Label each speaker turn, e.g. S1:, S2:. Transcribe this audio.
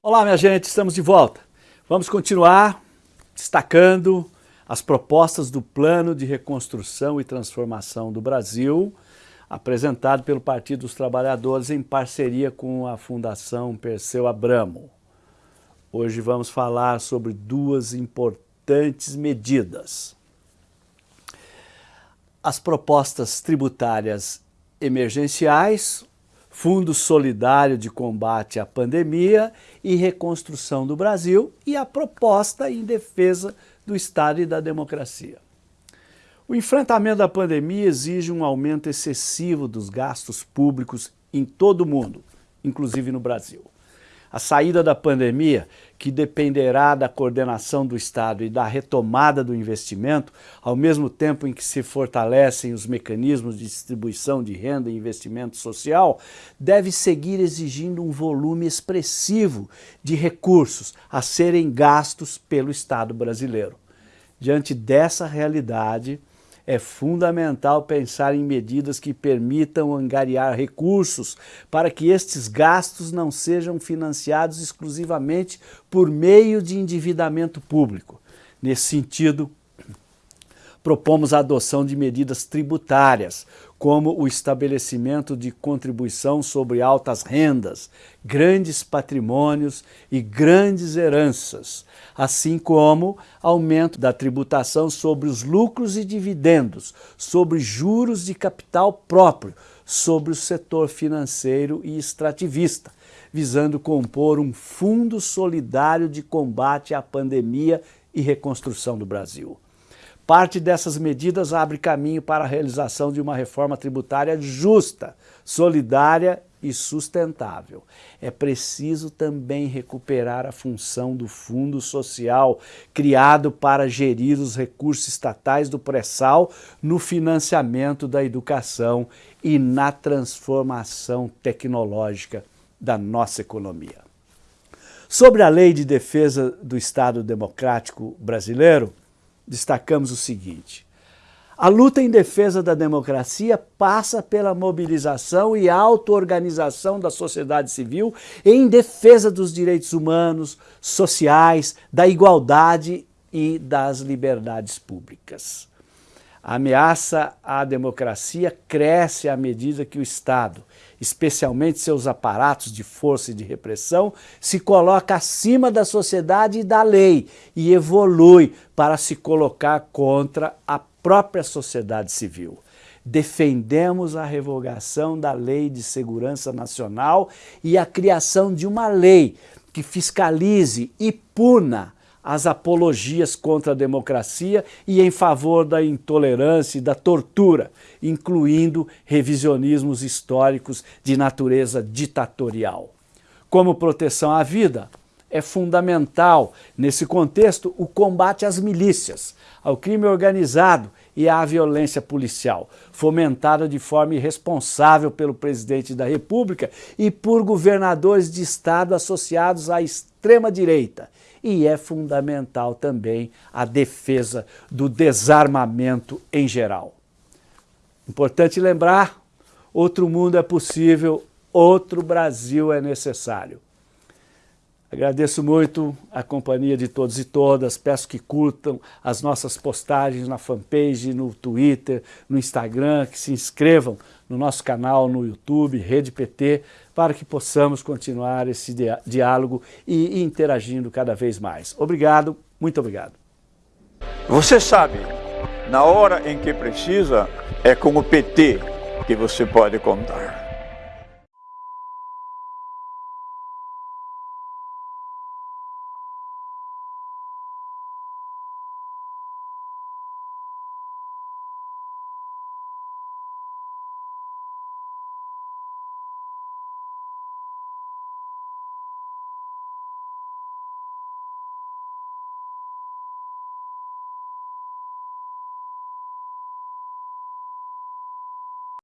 S1: Olá, minha gente, estamos de volta. Vamos continuar destacando as propostas do Plano de Reconstrução e Transformação do Brasil, apresentado pelo Partido dos Trabalhadores em parceria com a Fundação Perseu Abramo. Hoje vamos falar sobre duas importantes medidas. As propostas tributárias emergenciais, Fundo Solidário de Combate à Pandemia e Reconstrução do Brasil e a proposta em defesa do Estado e da democracia. O enfrentamento da pandemia exige um aumento excessivo dos gastos públicos em todo o mundo, inclusive no Brasil. A saída da pandemia, que dependerá da coordenação do Estado e da retomada do investimento, ao mesmo tempo em que se fortalecem os mecanismos de distribuição de renda e investimento social, deve seguir exigindo um volume expressivo de recursos a serem gastos pelo Estado brasileiro. Diante dessa realidade, é fundamental pensar em medidas que permitam angariar recursos para que estes gastos não sejam financiados exclusivamente por meio de endividamento público. Nesse sentido, propomos a adoção de medidas tributárias, como o estabelecimento de contribuição sobre altas rendas, grandes patrimônios e grandes heranças, assim como aumento da tributação sobre os lucros e dividendos, sobre juros de capital próprio, sobre o setor financeiro e extrativista, visando compor um fundo solidário de combate à pandemia e reconstrução do Brasil. Parte dessas medidas abre caminho para a realização de uma reforma tributária justa, solidária e sustentável. É preciso também recuperar a função do Fundo Social, criado para gerir os recursos estatais do pré-sal no financiamento da educação e na transformação tecnológica da nossa economia. Sobre a Lei de Defesa do Estado Democrático Brasileiro, destacamos o seguinte. A luta em defesa da democracia passa pela mobilização e auto-organização da sociedade civil em defesa dos direitos humanos, sociais, da igualdade e das liberdades públicas. A ameaça à democracia cresce à medida que o Estado, especialmente seus aparatos de força e de repressão, se coloca acima da sociedade e da lei e evolui para se colocar contra a própria sociedade civil. Defendemos a revogação da Lei de Segurança Nacional e a criação de uma lei que fiscalize e puna as apologias contra a democracia e em favor da intolerância e da tortura, incluindo revisionismos históricos de natureza ditatorial. Como proteção à vida, é fundamental, nesse contexto, o combate às milícias, ao crime organizado e à violência policial, fomentada de forma irresponsável pelo presidente da República e por governadores de Estado associados à extrema-direita e é fundamental também a defesa do desarmamento em geral. Importante lembrar, outro mundo é possível, outro Brasil é necessário. Agradeço muito a companhia de todos e todas, peço que curtam as nossas postagens na fanpage, no Twitter, no Instagram, que se inscrevam no nosso canal no YouTube, Rede PT, para que possamos continuar esse diálogo e interagindo cada vez mais. Obrigado, muito obrigado.
S2: Você sabe, na hora em que precisa, é com o PT que você pode contar.